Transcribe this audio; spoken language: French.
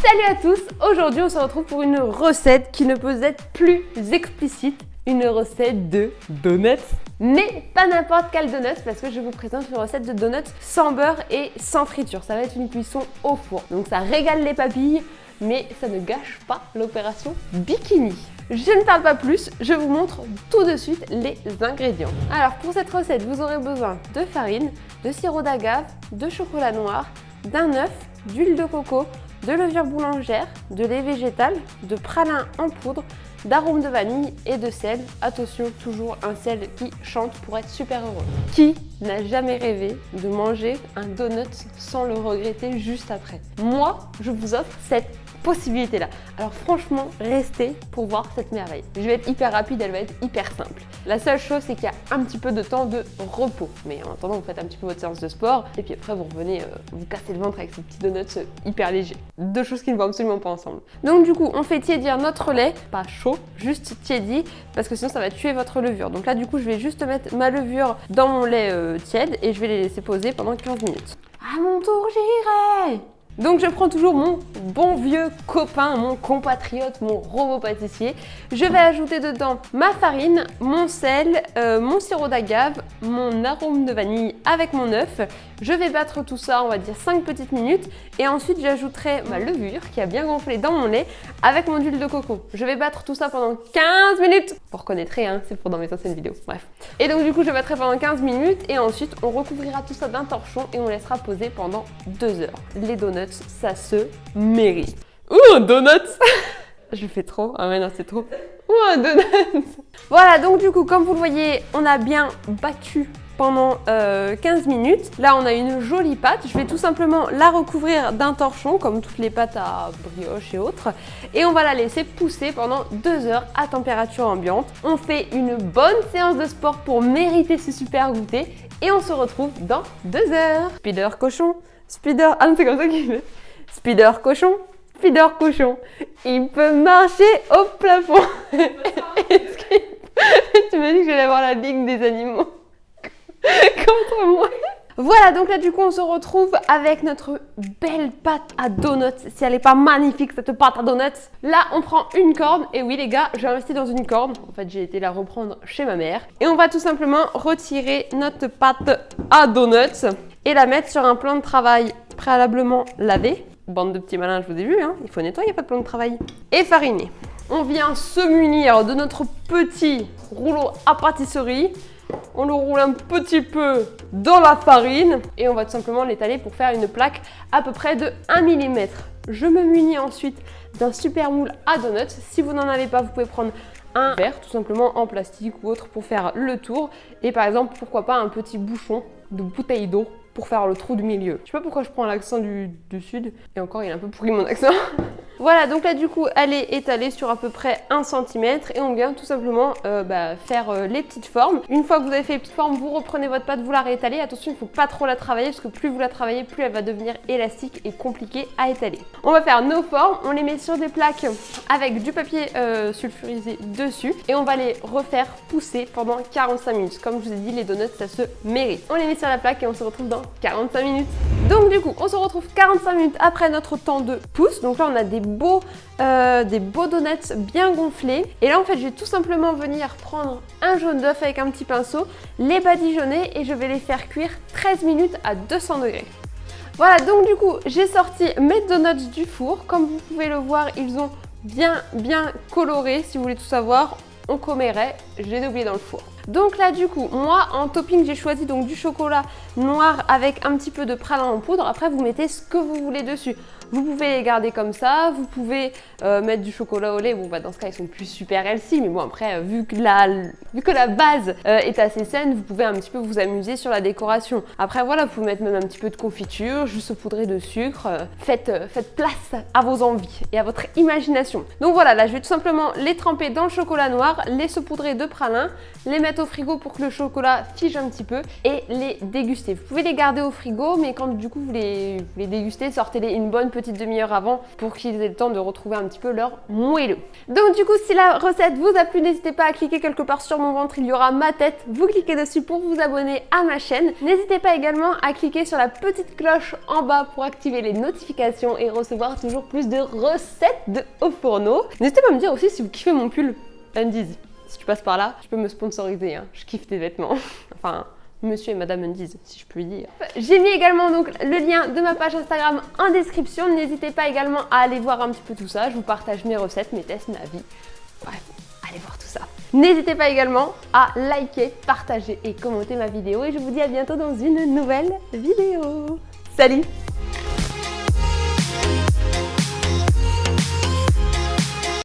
Salut à tous Aujourd'hui on se retrouve pour une recette qui ne peut être plus explicite, une recette de donuts. Mais pas n'importe quel donut parce que je vous présente une recette de donuts sans beurre et sans friture. Ça va être une cuisson au four. Donc ça régale les papilles, mais ça ne gâche pas l'opération bikini. Je ne parle pas plus, je vous montre tout de suite les ingrédients. Alors pour cette recette, vous aurez besoin de farine, de sirop d'agave, de chocolat noir, d'un œuf, d'huile de coco, de levure boulangère, de lait végétal, de pralin en poudre, d'arôme de vanille et de sel. Attention, toujours un sel qui chante pour être super heureux. Qui n'a jamais rêvé de manger un donut sans le regretter juste après? Moi, je vous offre cette possibilité-là. Alors franchement, restez pour voir cette merveille. Je vais être hyper rapide, elle va être hyper simple. La seule chose, c'est qu'il y a un petit peu de temps de repos. Mais en attendant, vous faites un petit peu votre séance de sport et puis après, vous revenez euh, vous casser le ventre avec ces petits donuts euh, hyper légers. Deux choses qui ne vont absolument pas ensemble. Donc du coup, on fait tiédir notre lait, pas chaud, juste tiédi, parce que sinon ça va tuer votre levure. Donc là, du coup, je vais juste mettre ma levure dans mon lait euh, tiède et je vais les laisser poser pendant 15 minutes. À mon tour, j'irai donc je prends toujours mon bon vieux copain, mon compatriote, mon robot pâtissier. Je vais ajouter dedans ma farine, mon sel, euh, mon sirop d'agave, mon arôme de vanille avec mon œuf. Je vais battre tout ça, on va dire 5 petites minutes. Et ensuite j'ajouterai ma levure qui a bien gonflé dans mon lait avec mon huile de coco. Je vais battre tout ça pendant 15 minutes. Vous reconnaîtrez, hein, c'est pour dans mes anciennes vidéos. Bref. Et donc du coup je battrai pendant 15 minutes et ensuite on recouvrira tout ça d'un torchon et on laissera poser pendant 2 heures. Les donuts ça se mérite. Ouh, un donut Je fais trop. Ah ouais, non, c'est trop. Ouh, un donut Voilà, donc du coup, comme vous le voyez, on a bien battu pendant 15 euh, minutes. Là, on a une jolie pâte. Je vais tout simplement la recouvrir d'un torchon, comme toutes les pâtes à brioche et autres. Et on va la laisser pousser pendant 2 heures à température ambiante. On fait une bonne séance de sport pour mériter ce super goûter. Et on se retrouve dans 2 heures. Spider cochon, Spider... Ah non, c'est comme ça qu'il fait. Spider cochon, Spider cochon. Il peut marcher au plafond. tu m'as dit que j'allais avoir la ligue des animaux contre moi. Voilà, donc là du coup on se retrouve avec notre belle pâte à donuts. Si elle n'est pas magnifique cette pâte à donuts. Là on prend une corde, et oui les gars, j'ai investi dans une corde. En fait j'ai été la reprendre chez ma mère. Et on va tout simplement retirer notre pâte à donuts et la mettre sur un plan de travail préalablement lavé. Bande de petits malins, je vous ai vu, hein il faut nettoyer pas de plan de travail. Et fariner. On vient se munir de notre petit rouleau à pâtisserie. On le roule un petit peu dans la farine et on va tout simplement l'étaler pour faire une plaque à peu près de 1 mm. Je me munis ensuite d'un super moule à donuts. Si vous n'en avez pas, vous pouvez prendre un verre tout simplement en plastique ou autre pour faire le tour. Et par exemple, pourquoi pas un petit bouchon de bouteille d'eau pour faire le trou du milieu. Je sais pas pourquoi je prends l'accent du, du, sud. Et encore, il est un peu pourri mon accent. Voilà, donc là du coup, elle est étalée sur à peu près 1 cm et on vient tout simplement euh, bah, faire euh, les petites formes. Une fois que vous avez fait les petites formes, vous reprenez votre pâte, vous la réétalez. Attention, il ne faut pas trop la travailler parce que plus vous la travaillez, plus elle va devenir élastique et compliquée à étaler. On va faire nos formes, on les met sur des plaques avec du papier euh, sulfurisé dessus et on va les refaire pousser pendant 45 minutes. Comme je vous ai dit, les donuts, ça se mérite. On les met sur la plaque et on se retrouve dans 45 minutes. Donc du coup, on se retrouve 45 minutes après notre temps de pouce. Donc là, on a des beaux, euh, des beaux donuts bien gonflés. Et là, en fait, je vais tout simplement venir prendre un jaune d'œuf avec un petit pinceau, les badigeonner et je vais les faire cuire 13 minutes à 200 degrés. Voilà, donc du coup, j'ai sorti mes donuts du four. Comme vous pouvez le voir, ils ont bien, bien coloré. Si vous voulez tout savoir, on commerait, j'ai oublié dans le four. Donc là du coup, moi en topping j'ai choisi donc du chocolat noir avec un petit peu de pralin en poudre. Après vous mettez ce que vous voulez dessus. Vous pouvez les garder comme ça, vous pouvez euh, mettre du chocolat au lait. Bon, bah, dans ce cas, ils sont plus super healthy, mais bon, après, euh, vu, que la, vu que la base euh, est assez saine, vous pouvez un petit peu vous amuser sur la décoration. Après, voilà, vous pouvez mettre même un petit peu de confiture, juste saupoudrer de sucre. faites, faites place à vos envies et à votre imagination. Donc voilà, là, je vais tout simplement les tremper dans le chocolat noir, les saupoudrer de pralin, les mettre au frigo pour que le chocolat fige un petit peu et les déguster. Vous pouvez les garder au frigo, mais quand du coup vous les, les dégustez, sortez-les une bonne petite demi-heure avant pour qu'ils aient le temps de retrouver un petit peu leur moelleux. Donc du coup, si la recette vous a plu, n'hésitez pas à cliquer quelque part sur mon ventre, il y aura ma tête. Vous cliquez dessus pour vous abonner à ma chaîne. N'hésitez pas également à cliquer sur la petite cloche en bas pour activer les notifications et recevoir toujours plus de recettes de haut fourneau. N'hésitez pas à me dire aussi si vous kiffez mon pull Undies. Si tu passes par là, tu peux me sponsoriser, hein. je kiffe tes vêtements. enfin, Monsieur et Madame Undies, si je puis dire. J'ai mis également donc le lien de ma page Instagram en description. N'hésitez pas également à aller voir un petit peu tout ça. Je vous partage mes recettes, mes tests, ma vie. Bref, allez voir tout ça. N'hésitez pas également à liker, partager et commenter ma vidéo. Et je vous dis à bientôt dans une nouvelle vidéo. Salut